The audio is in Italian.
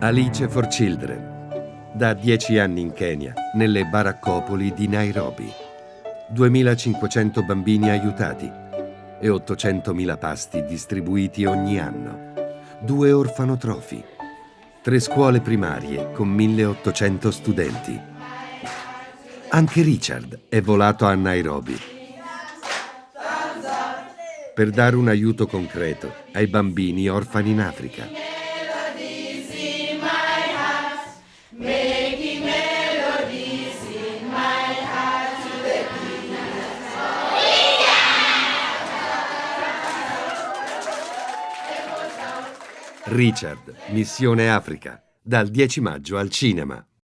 Alice for Children. Da dieci anni in Kenya, nelle baraccopoli di Nairobi. 2500 bambini aiutati e 800.000 pasti distribuiti ogni anno. Due orfanotrofi. Tre scuole primarie con 1800 studenti. Anche Richard è volato a Nairobi per dare un aiuto concreto ai bambini orfani in Africa. Richard, Missione Africa, dal 10 maggio al cinema.